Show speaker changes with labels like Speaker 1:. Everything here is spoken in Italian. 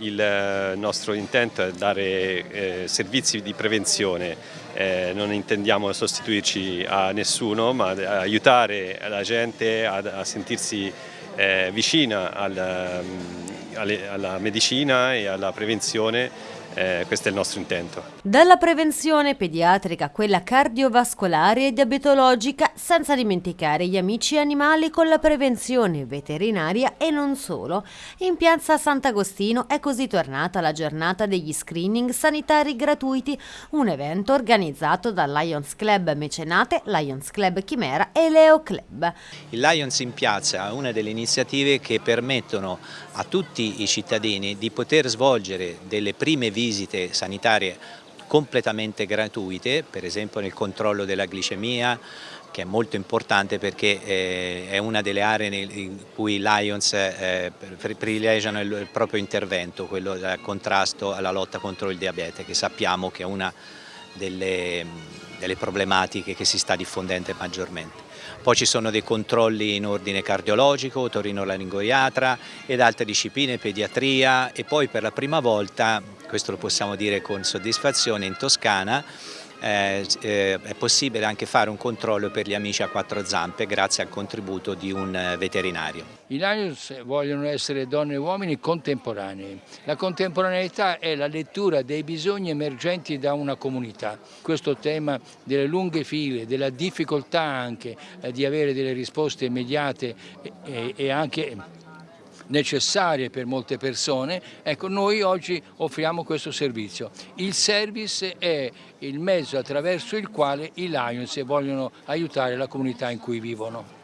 Speaker 1: il nostro intento è dare eh, servizi di prevenzione, eh, non intendiamo sostituirci a nessuno ma aiutare la gente a, a sentirsi eh, vicina al, alla medicina e alla prevenzione eh, questo è il nostro intento.
Speaker 2: Dalla prevenzione pediatrica a quella cardiovascolare e diabetologica, senza dimenticare gli amici animali con la prevenzione veterinaria e non solo. In piazza Sant'Agostino è così tornata la giornata degli screening sanitari gratuiti, un evento organizzato dal Lions Club Mecenate, Lions Club Chimera e Leo Club.
Speaker 3: Il Lions in piazza è una delle iniziative che permettono a tutti i cittadini di poter svolgere delle prime visite visite sanitarie completamente gratuite, per esempio nel controllo della glicemia, che è molto importante perché eh, è una delle aree in cui Lions eh, privilegiano il proprio intervento, quello del contrasto alla lotta contro il diabete, che sappiamo che è una delle, delle problematiche che si sta diffondendo maggiormente. Poi ci sono dei controlli in ordine cardiologico, otorinolaringoiatra ed altre discipline, pediatria e poi per la prima volta, questo lo possiamo dire con soddisfazione, in Toscana eh, eh, è possibile anche fare un controllo per gli amici a quattro zampe grazie al contributo di un eh, veterinario.
Speaker 4: I Lions vogliono essere donne e uomini contemporanei. La contemporaneità è la lettura dei bisogni emergenti da una comunità. Questo tema delle lunghe file, della difficoltà anche eh, di avere delle risposte immediate e, e anche necessarie per molte persone, ecco noi oggi offriamo questo servizio. Il service è il mezzo attraverso il quale i Lions vogliono aiutare la comunità in cui vivono.